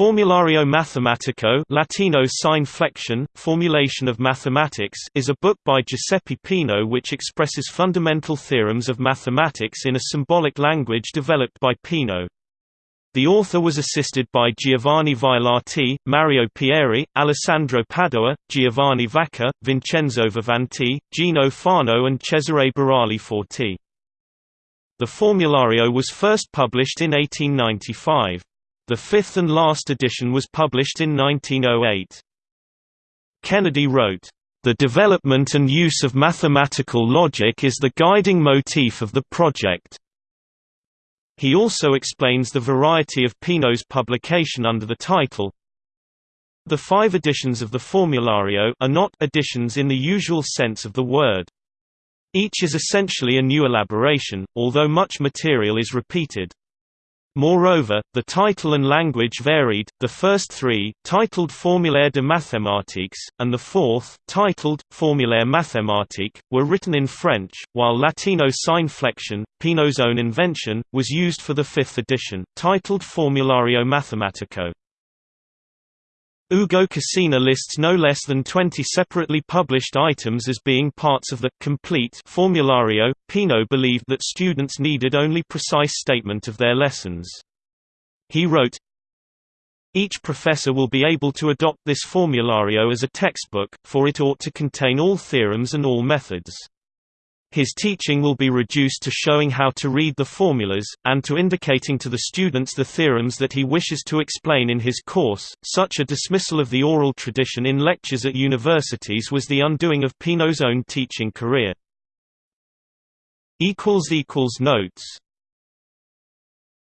Formulario Mathematico Latino sine flexione, Formulation of Mathematics is a book by Giuseppe Peano which expresses fundamental theorems of mathematics in a symbolic language developed by Peano. The author was assisted by Giovanni Vailati, Mario Pieri, Alessandro Padoa, Giovanni Vacca, Vincenzo Vivanti, Gino Fano and Cesare Burali Forti. The Formulario was first published in 1895. The fifth and last edition was published in 1908. Kennedy wrote, "...the development and use of mathematical logic is the guiding motif of the project." He also explains the variety of Peano's publication under the title, the five editions of the Formulario are not editions in the usual sense of the word. Each is essentially a new elaboration, although much material is repeated. Moreover, the title and language varied, the first three, titled Formulaire de mathématiques, and the fourth, titled, Formulaire mathématique, were written in French, while Latino sine flexione, Peano's own invention, was used for the fifth edition, titled Formulario Mathematico. Ugo Cassina lists no less than 20 separately published items as being parts of the complete formulario. Peano believed that students needed only precise statement of their lessons. He wrote, Each professor will be able to adopt this formulario as a textbook, for it ought to contain all theorems and all methods. His teaching will be reduced to showing how to read the formulas, and to indicating to the students the theorems that he wishes to explain in his course. Such a dismissal of the oral tradition in lectures at universities was the undoing of Peano's own teaching career. Notes